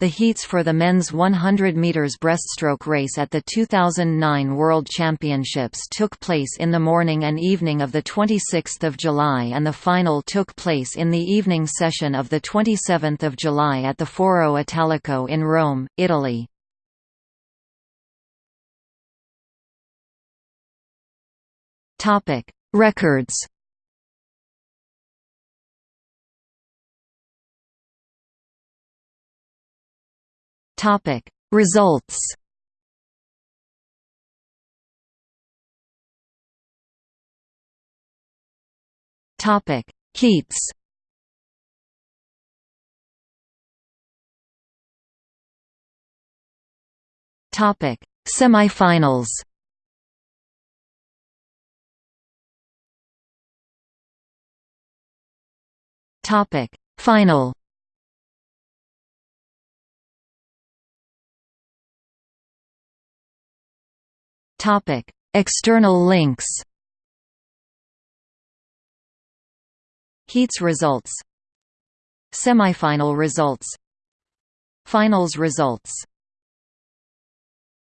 The heats for the men's 100 meters breaststroke race at the 2009 World Championships took place in the morning and evening of the 26th of July and the final took place in the evening session of the 27th of July at the Foro Italico in Rome, Italy. Records. Topic: Results. Topic: Heats. Topic: Semifinals. Topic Final Topic. External links Heats results Semifinal results Finals results